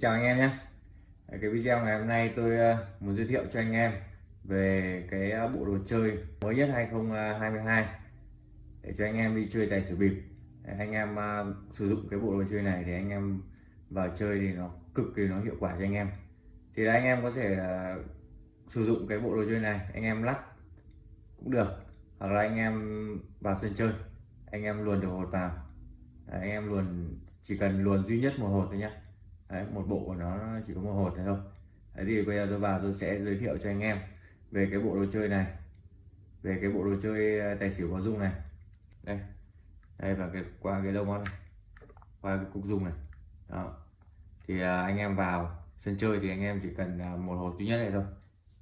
chào anh em nhé. Cái video ngày hôm nay tôi ờ, muốn giới thiệu cho anh em về cái ờ, bộ đồ chơi mới nhất 2022 để cho anh em đi chơi tài xỉu bịp. Anh em ờ, sử dụng cái bộ đồ chơi này thì anh em vào chơi thì nó cực kỳ nó hiệu quả cho anh em. Thì là anh em có thể sử dụng cái bộ đồ chơi này anh em lắc cũng được. Hoặc là anh em vào sân chơi anh em luồn được hột vào. Đấy, anh em luồn chỉ cần luồn duy nhất một hột thôi nhé Đấy, một bộ của nó chỉ có một hột này thôi. Đấy thì bây giờ tôi vào tôi sẽ giới thiệu cho anh em về cái bộ đồ chơi này về cái bộ đồ chơi ờ, tài xỉu có dung này. Đây đây và cái qua cái lông này qua cái cục dung này. Đó. Thì à, anh em vào sân chơi thì anh em chỉ cần à, một hột duy nhất này thôi.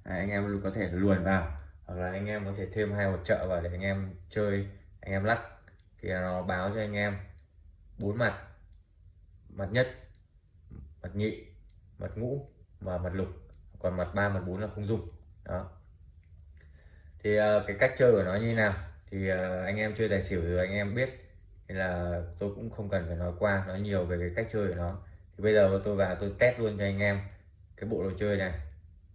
Đấy, anh em có thể luồn vào hoặc là anh em có thể thêm hai hột trợ vào để anh em chơi anh em lắc. Thì nó báo cho anh em bốn mặt. Mặt nhất mặt nhị mặt ngũ và mặt lục. Còn mặt ba mặt bốn là không dùng. Đó. Thì ờ, cái cách chơi của nó như nào? Thì ờ, anh em chơi tài xỉu rồi anh em biết. Thì là tôi cũng không cần phải nói qua, nói nhiều về cái cách chơi của nó. Thì bây giờ tôi vào tôi test luôn cho anh em cái bộ đồ chơi này,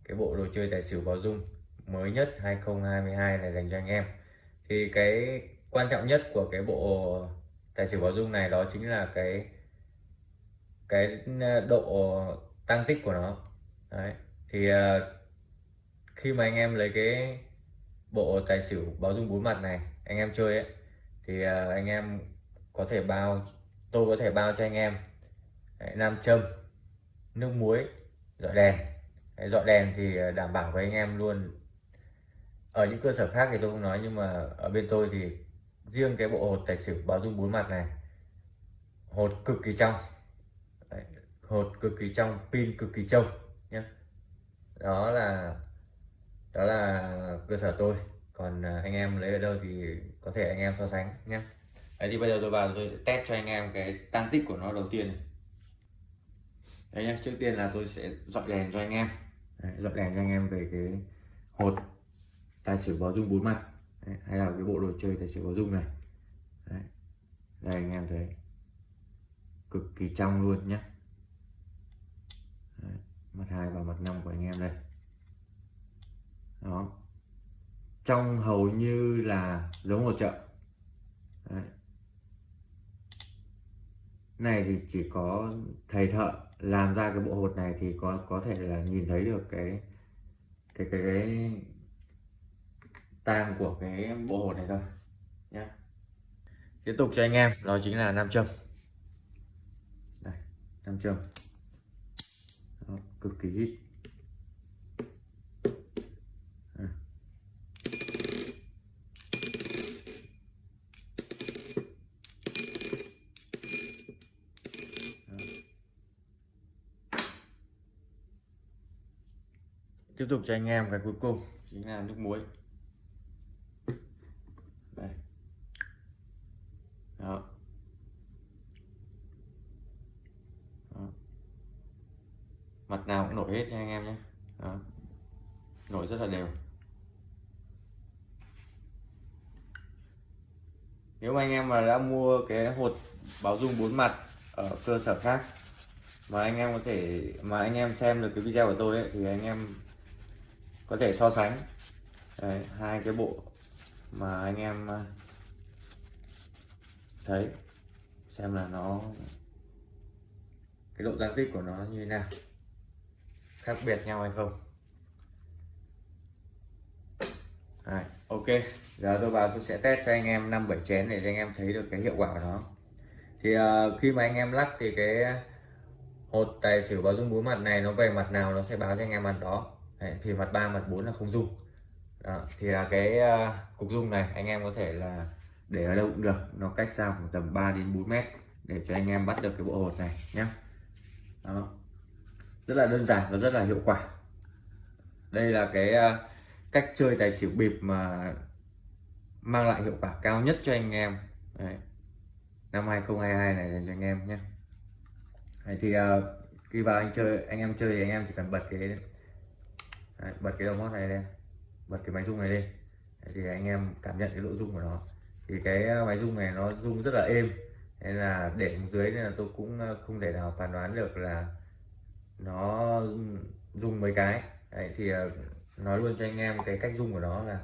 cái bộ đồ chơi tài xỉu báo dung mới nhất 2022 này dành cho anh em. Thì cái quan trọng nhất của cái bộ tài xỉu báo dung này đó chính là cái cái ờ, độ tăng tích của nó. Đấy. thì ờ, khi mà anh em lấy cái bộ tài xỉu báo dung bốn mặt này anh em chơi ấy thì ờ, anh em có thể bao tôi có thể bao cho anh em Đấy, nam châm nước muối dọi đèn. Đấy, dọi đèn thì đảm bảo với anh em luôn. Ở những cơ sở khác thì tôi không nói nhưng mà ở bên tôi thì riêng cái bộ hột tài xỉu báo dung bốn mặt này hột cực kỳ trong hột cực kỳ trong pin cực kỳ trông nhé. Đó là đó là cơ sở tôi. Còn à, anh em lấy ở đâu thì có thể anh em so sánh nhé. Đấy thì bây giờ tôi vào tôi test cho anh em cái tăng tích của nó đầu tiên này. Đấy nhé trước tiên là tôi sẽ dọi đèn cho anh em. Đấy, dọi đèn cho anh em về cái hột tài xỉu báo dung bốn mặt. Đấy, hay là cái bộ đồ chơi tài xỉu báo dung này. Đấy. đây anh em thấy cực kỳ trong luôn nhé mặt hai và mặt năm của anh em đây. Đó. Trong hầu như là giống một chợ. Đấy. này thì chỉ có thầy thợ làm ra cái bộ hột này thì có có thể là nhìn thấy được cái cái cái, cái tang của cái bộ hột này thôi nhé tiếp tục cho anh em đó chính là nam châm. Đây nam châm cực kỳ ít. Tiếp tục cho anh em cái cuối cùng. Chính là nước muối đây đó. đó mặt nào cũng nổi hết nha anh em nhé. Đó. nổi rất là đều. Nếu mà anh em mà đã mua cái hột báo dung bốn mặt ở cơ sở khác mà anh em có thể mà anh em xem được cái video của tôi ấy, thì anh em có thể so sánh. Đấy, hai cái bộ mà anh em à, thấy xem là nó cái độ tăng tích của nó như thế nào khác biệt nhau hay không? Đấy, ok. Giờ tôi vào tôi sẽ test cho anh em năm bảy chén để cho anh em thấy được cái hiệu quả của nó. Thì uh, khi mà anh em lắc thì cái hột tài xỉu báo dung bốn mặt này nó về mặt nào nó sẽ báo cho anh em mặt đó. Đấy, thì mặt 3 mặt 4 là không dung. Đó, thì là cái uh, cục dung này anh em có thể là để ở đâu cũng được. Nó cách xa khoảng tầm 3 đến 4 mét để cho anh em bắt được cái bộ hột này nhé đó rất là đơn giản và rất là hiệu quả. Đây là cái ờ, cách chơi tài xỉu bịp mà mang lại hiệu quả cao nhất cho anh em. Đấy. năm 2022 này dành cho anh em nhé. Đấy, thì uh, khi vào anh chơi anh em chơi thì anh em chỉ cần bật cái Đấy, bật cái đầu mót này lên bật cái máy rung này lên. Đấy, thì anh em cảm nhận cái độ rung của nó. Thì cái ờ, máy rung này nó rung rất là êm. Nên là để dưới nên là tôi cũng không thể nào phán đoán được là nó dùng mấy cái. Đấy thì ờ, nói luôn cho anh em cái cách dùng của nó là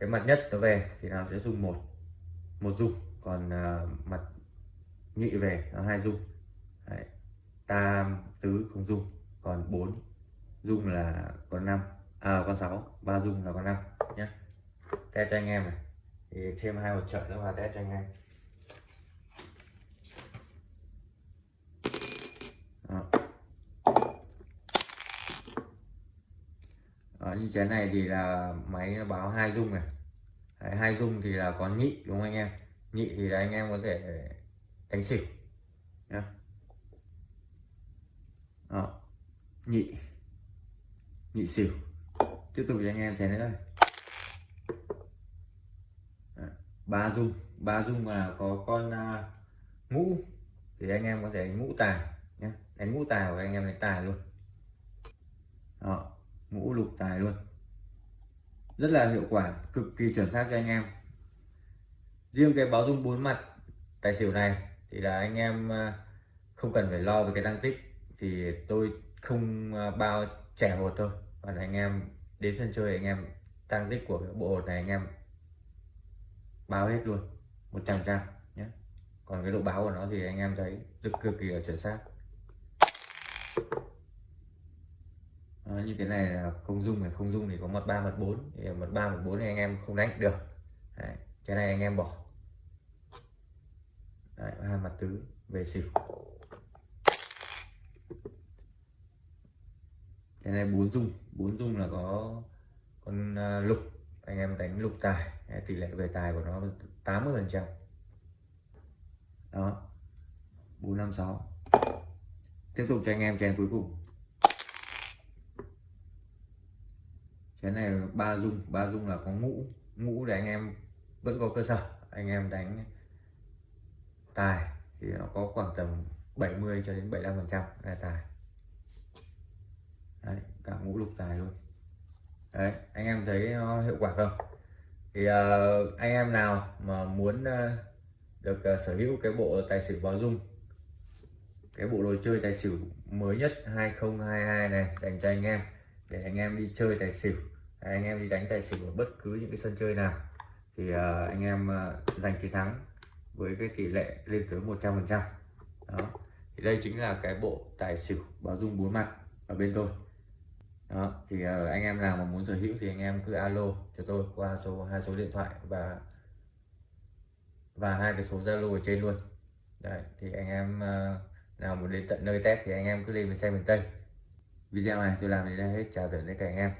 cái mặt nhất nó về thì nào sẽ dùng một một dung còn uh, mặt nhị về nó hai dung đấy. tam tứ không dung còn bốn dung là con năm à con sáu ba dung là con năm nhé test cho anh em này. Thì thêm hai hỗ trợ nữa vào test cho anh em. Đó, như chén này thì là máy nó báo hai dung này. Đấy, hai dung thì là có nhị đúng không anh em? Nhị thì là anh em có thể đánh xỉu nhá. Đó. nhị. Nhị xỉu. Tiếp tục cho anh em chén nữa này ba dung. Ba dung là có con uh, ngũ. Thì anh em có thể đánh ngũ tài nhé đánh ngũ tài của anh em đánh tài luôn. Đó ngũ tài luôn. Rất là hiệu quả, cực kỳ chuẩn xác cho anh em. Riêng cái báo dung bốn mặt tài xỉu này thì là anh em à, không cần phải lo về cái tăng tích. Thì tôi không à, bao trẻ hột thôi. Còn anh em đến sân chơi, anh em tăng tích của cái bộ hột này anh em báo hết luôn 100 trăm nhé. Còn cái độ báo của nó thì anh em thấy cực cực kỳ là chuẩn xác. Đó, như cái này là không dung này không dung thì có mật ba mật bốn. Thì mật ba mật bốn thì anh em không đánh được. Đấy, cái này anh em bỏ. Đấy, hai mặt tứ về xỉu. Cái này bốn dung bốn dung là có con à, lục. Anh em đánh lục tài tỷ lệ về tài của nó 80 phần trăm. Đó 456 tiếp tục cho anh em chén cuối cùng. Chén này ba dung ba dung là có ngũ. Ngũ để anh em vẫn có cơ sở. Anh em đánh tài thì nó có khoảng tầm 70 cho đến 75 phần trăm là tài. Đấy cả ngũ lục tài luôn. Đấy anh em thấy nó hiệu quả không? Thì uh, anh em nào mà muốn uh, được uh, sở hữu cái bộ tài xỉu báo dung cái bộ đồ chơi tài xỉu mới nhất 2022 này dành cho anh em để anh em đi chơi tài xỉu À, anh em đi đánh tài xỉu ở bất cứ những cái sân chơi nào. Thì uh, anh em uh, giành chiến thắng với cái tỷ lệ lên tới 100 phần trăm. Đó. Thì đây chính là cái bộ tài xỉu báo dung bốn mặt ở bên tôi. Đó. Thì uh, anh em nào mà muốn sở hữu thì anh em cứ alo cho tôi qua số hai số điện thoại và và hai cái số zalo ở trên luôn. Đấy, thì anh em uh, nào muốn đến tận nơi test thì anh em cứ lên mình xem miền tây. Video này tôi làm đến đây hết. Chào tạm biệt các anh em.